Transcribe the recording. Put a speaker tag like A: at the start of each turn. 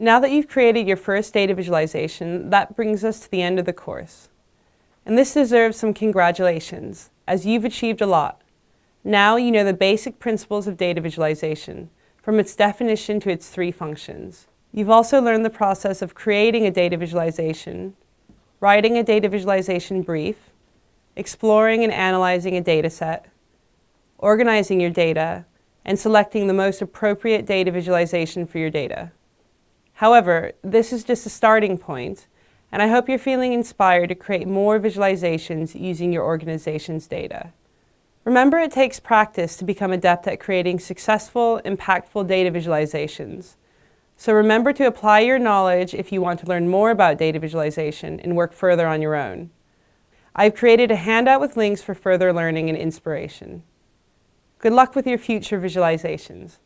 A: Now that you've created your first data visualization, that brings us to the end of the course. And this deserves some congratulations, as you've achieved a lot. Now you know the basic principles of data visualization, from its definition to its three functions. You've also learned the process of creating a data visualization, writing a data visualization brief, exploring and analyzing a data set, organizing your data, and selecting the most appropriate data visualization for your data. However, this is just a starting point, and I hope you're feeling inspired to create more visualizations using your organization's data. Remember, it takes practice to become adept at creating successful, impactful data visualizations. So remember to apply your knowledge if you want to learn more about data visualization and work further on your own. I've created a handout with links for further learning and inspiration. Good luck with your future visualizations.